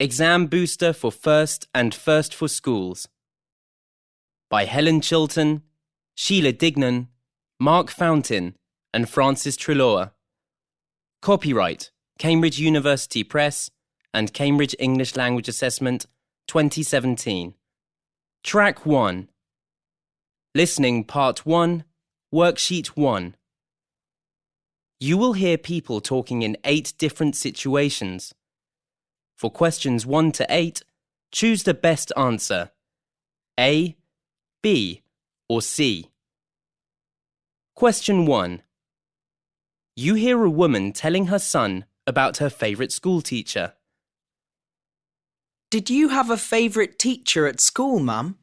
Exam Booster for First and First for Schools by Helen Chilton, Sheila Dignan, Mark Fountain, and Frances Treloar. Copyright Cambridge University Press and Cambridge English Language Assessment 2017. Track 1 Listening Part 1, Worksheet 1. You will hear people talking in eight different situations. For questions 1 to 8, choose the best answer A, B, or C. Question 1. You hear a woman telling her son about her favourite school teacher. Did you have a favourite teacher at school, Mum?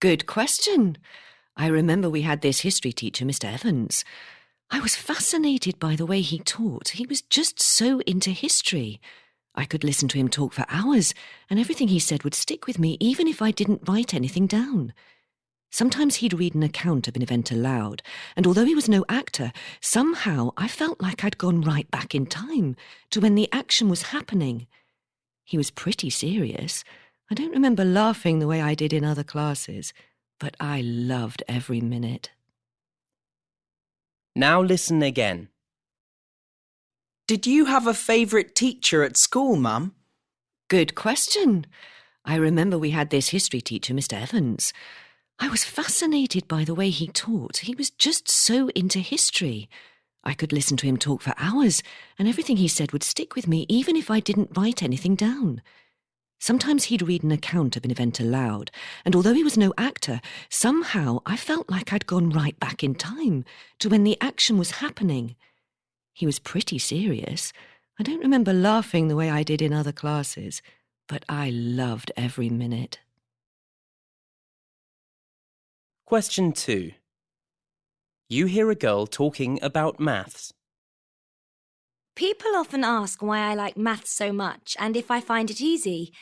Good question. I remember we had this history teacher, Mr. Evans. I was fascinated by the way he taught. He was just so into history. I could listen to him talk for hours, and everything he said would stick with me even if I didn't write anything down. Sometimes he'd read an account of an event aloud, and although he was no actor, somehow I felt like I'd gone right back in time to when the action was happening. He was pretty serious. I don't remember laughing the way I did in other classes, but I loved every minute. Now listen again. Did you have a favourite teacher at school, Mum? Good question. I remember we had this history teacher, Mr. Evans. I was fascinated by the way he taught. He was just so into history. I could listen to him talk for hours, and everything he said would stick with me even if I didn't write anything down. Sometimes he'd read an account of an event aloud, and although he was no actor, somehow I felt like I'd gone right back in time to when the action was happening. He was pretty serious. I don't remember laughing the way I did in other classes, but I loved every minute. Question 2. You hear a girl talking about maths. People often ask why I like maths so much and if I find it easy.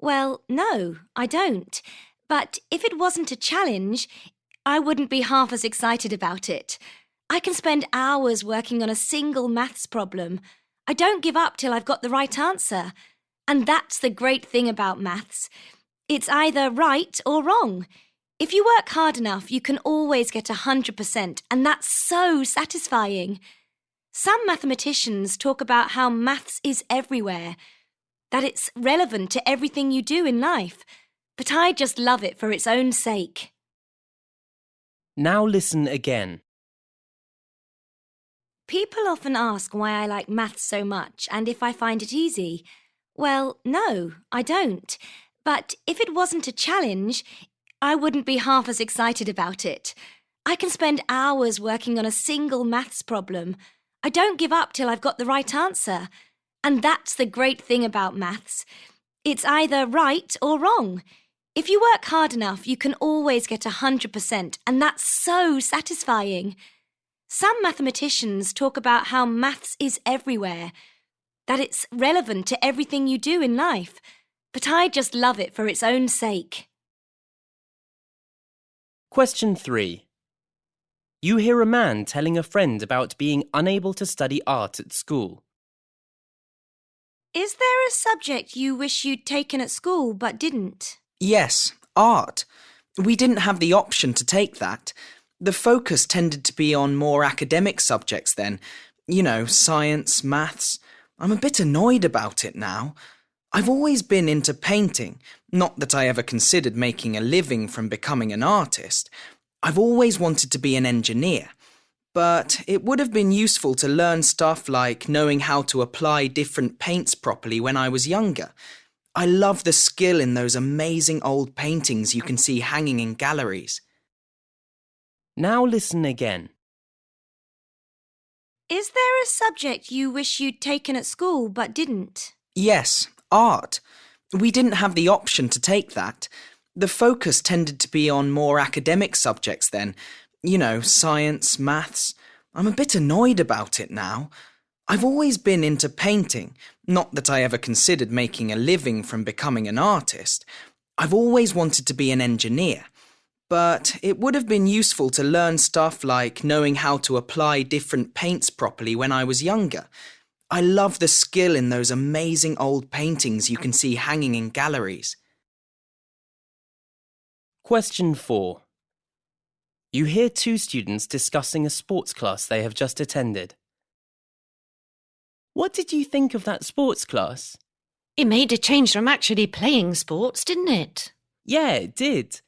Well, no, I don't. But if it wasn't a challenge, I wouldn't be half as excited about it. I can spend hours working on a single maths problem. I don't give up till I've got the right answer. And that's the great thing about maths. It's either right or wrong. If you work hard enough, you can always get 100%, and that's so satisfying. Some mathematicians talk about how maths is everywhere, that it's relevant to everything you do in life, but I just love it for its own sake. Now listen again. People often ask why I like maths so much and if I find it easy. Well, no, I don't. But if it wasn't a challenge, I wouldn't be half as excited about it. I can spend hours working on a single maths problem. I don't give up till I've got the right answer. And that's the great thing about maths. It's either right or wrong. If you work hard enough, you can always get 100%, and that's so satisfying. Some mathematicians talk about how maths is everywhere, that it's relevant to everything you do in life, but I just love it for its own sake. Question 3. You hear a man telling a friend about being unable to study art at school. Is there a subject you wish you'd taken at school but didn't? Yes, art. We didn't have the option to take that. The focus tended to be on more academic subjects then. You know, science, maths. I'm a bit annoyed about it now. I've always been into painting, not that I ever considered making a living from becoming an artist. I've always wanted to be an engineer. But it would have been useful to learn stuff like knowing how to apply different paints properly when I was younger. I love the skill in those amazing old paintings you can see hanging in galleries. Now listen again. Is there a subject you wish you'd taken at school but didn't? Yes, art. We didn't have the option to take that. The focus tended to be on more academic subjects then. You know, science, maths. I'm a bit annoyed about it now. I've always been into painting, not that I ever considered making a living from becoming an artist. I've always wanted to be an engineer but it would have been useful to learn stuff like knowing how to apply different paints properly when I was younger. I love the skill in those amazing old paintings you can see hanging in galleries. Question 4. You hear two students discussing a sports class they have just attended. What did you think of that sports class? It made a change from actually playing sports, didn't it? Yeah, it did.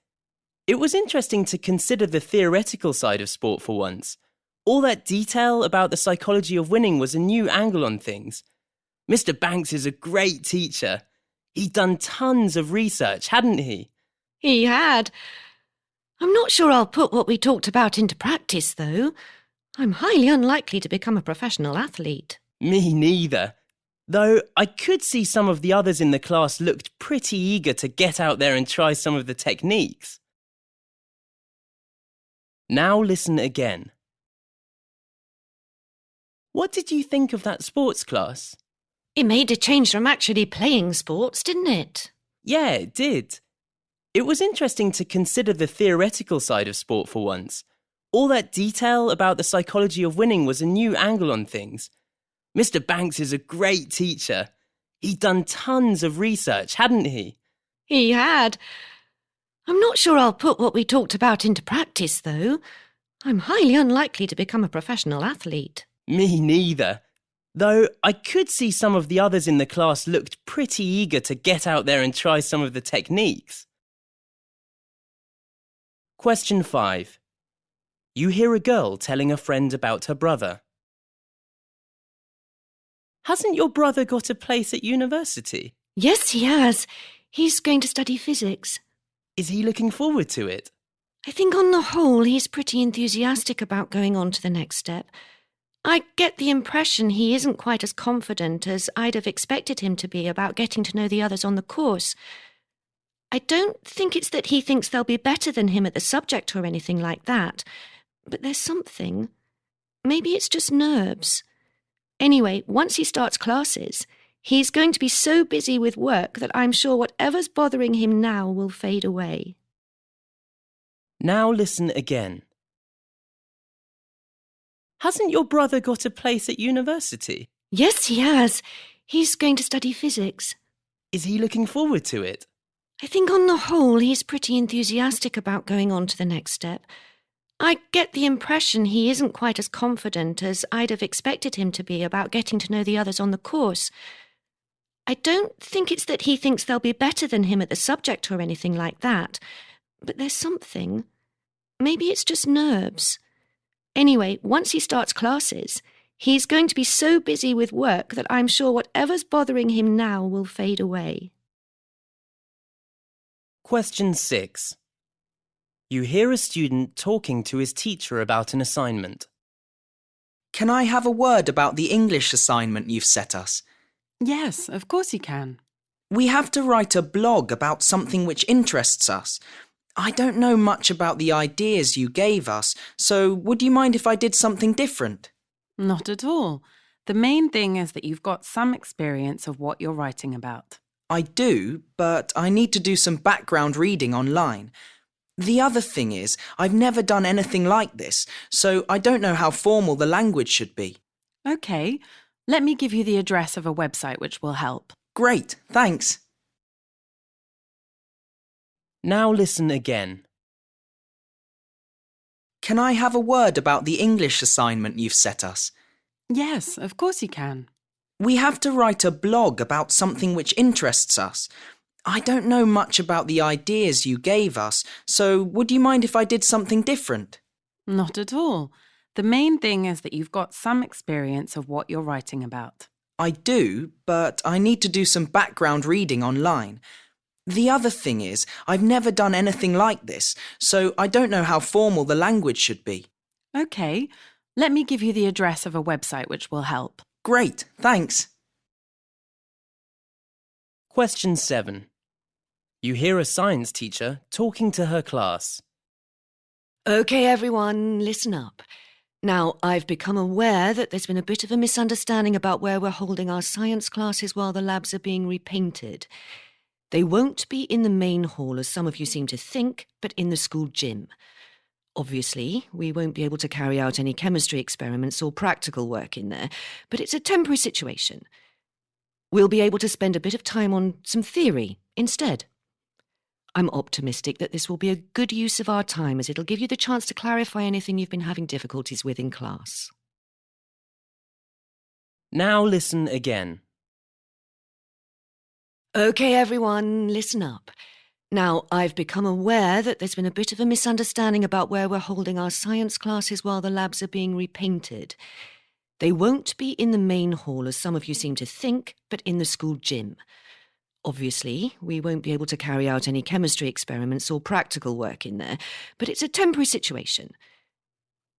It was interesting to consider the theoretical side of sport for once. All that detail about the psychology of winning was a new angle on things. Mr. Banks is a great teacher. He'd done tons of research, hadn't he? He had. I'm not sure I'll put what we talked about into practice, though. I'm highly unlikely to become a professional athlete. Me neither. Though I could see some of the others in the class looked pretty eager to get out there and try some of the techniques. Now listen again. What did you think of that sports class? It made a change from actually playing sports, didn't it? Yeah, it did. It was interesting to consider the theoretical side of sport for once. All that detail about the psychology of winning was a new angle on things. Mr. Banks is a great teacher. He'd done tons of research, hadn't he? He had. I'm not sure I'll put what we talked about into practice, though. I'm highly unlikely to become a professional athlete. Me neither. Though I could see some of the others in the class looked pretty eager to get out there and try some of the techniques. Question 5. You hear a girl telling a friend about her brother. Hasn't your brother got a place at university? Yes, he has. He's going to study physics. Is he looking forward to it? I think on the whole he's pretty enthusiastic about going on to the next step. I get the impression he isn't quite as confident as I'd have expected him to be about getting to know the others on the course. I don't think it's that he thinks they'll be better than him at the subject or anything like that, but there's something. Maybe it's just nerves. Anyway, once he starts classes, he's going to be so busy with work that I'm sure whatever's bothering him now will fade away. Now listen again. Hasn't your brother got a place at university? Yes, he has. He's going to study physics. Is he looking forward to it? I think on the whole he's pretty enthusiastic about going on to the next step. I get the impression he isn't quite as confident as I'd have expected him to be about getting to know the others on the course. I don't think it's that he thinks they'll be better than him at the subject or anything like that, but there's something. Maybe it's just nerves. Anyway, once he starts classes, he's going to be so busy with work that I'm sure whatever's bothering him now will fade away. Question 6. You hear a student talking to his teacher about an assignment. Can I have a word about the English assignment you've set us? Yes, of course you can. We have to write a blog about something which interests us. I don't know much about the ideas you gave us, so would you mind if I did something different? Not at all. The main thing is that you've got some experience of what you're writing about. I do, but I need to do some background reading online. The other thing is, I've never done anything like this, so I don't know how formal the language should be. OK, let me give you the address of a website which will help. Great, thanks. Now listen again. Can I have a word about the English assignment you've set us? Yes, of course you can. We have to write a blog about something which interests us. I don't know much about the ideas you gave us, so would you mind if I did something different? Not at all. The main thing is that you've got some experience of what you're writing about. I do, but I need to do some background reading online. The other thing is, I've never done anything like this, so I don't know how formal the language should be. OK, let me give you the address of a website which will help. Great, thanks. Question 7. You hear a science teacher talking to her class. OK, everyone, listen up. Now, I've become aware that there's been a bit of a misunderstanding about where we're holding our science classes while the labs are being repainted. They won't be in the main hall, as some of you seem to think, but in the school gym. Obviously, we won't be able to carry out any chemistry experiments or practical work in there, but it's a temporary situation. We'll be able to spend a bit of time on some theory instead. I'm optimistic that this will be a good use of our time as it'll give you the chance to clarify anything you've been having difficulties with in class. Now listen again. OK, everyone, listen up. Now, I've become aware that there's been a bit of a misunderstanding about where we're holding our science classes while the labs are being repainted. They won't be in the main hall, as some of you seem to think, but in the school gym. Obviously, we won't be able to carry out any chemistry experiments or practical work in there, but it's a temporary situation.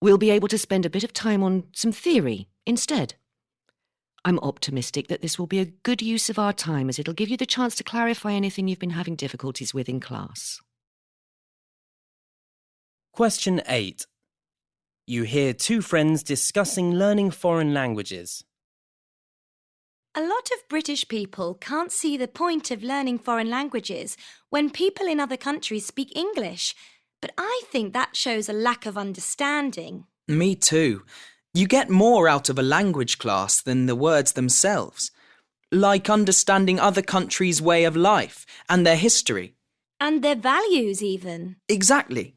We'll be able to spend a bit of time on some theory instead. I'm optimistic that this will be a good use of our time as it'll give you the chance to clarify anything you've been having difficulties with in class. Question 8. You hear two friends discussing learning foreign languages. A lot of British people can't see the point of learning foreign languages when people in other countries speak English, but I think that shows a lack of understanding. Me too. You get more out of a language class than the words themselves, like understanding other countries' way of life and their history. And their values, even. Exactly.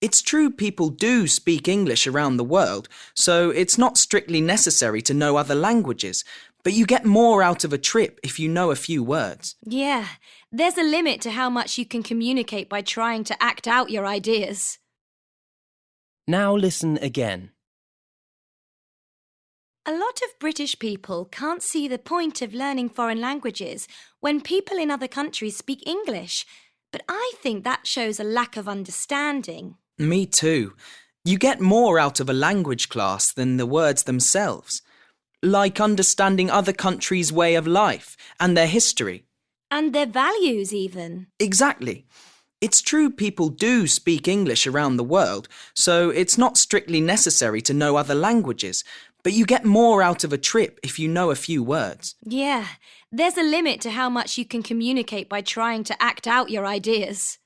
It's true people do speak English around the world, so it's not strictly necessary to know other languages, but you get more out of a trip if you know a few words. Yeah, there's a limit to how much you can communicate by trying to act out your ideas. Now listen again. A lot of British people can't see the point of learning foreign languages when people in other countries speak English, but I think that shows a lack of understanding. Me too. You get more out of a language class than the words themselves, like understanding other countries' way of life and their history. And their values, even. Exactly. It's true people do speak English around the world, so it's not strictly necessary to know other languages, but you get more out of a trip if you know a few words. Yeah, there's a limit to how much you can communicate by trying to act out your ideas.